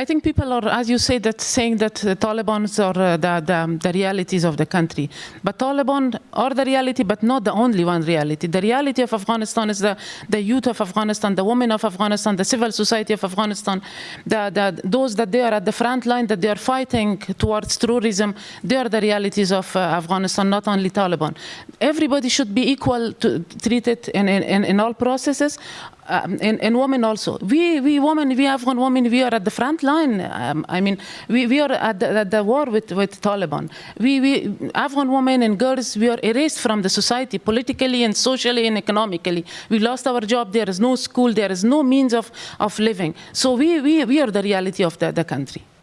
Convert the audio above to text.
I think people are, as you say, that saying that the Taliban's are uh, the, the, the realities of the country. But Taliban are the reality, but not the only one reality. The reality of Afghanistan is the, the youth of Afghanistan, the women of Afghanistan, the civil society of Afghanistan, the, the, those that they are at the front line, that they are fighting towards terrorism, they are the realities of uh, Afghanistan, not only Taliban. Everybody should be equal to treated in, in, in all processes um, and, and, women also. We, we women, we Afghan women, we are at the front line. Um, I mean, we, we are at the, at the, war with, with Taliban. We, we, Afghan women and girls, we are erased from the society, politically and socially and economically. We lost our job, there is no school, there is no means of, of living. So we, we, we are the reality of the, the country.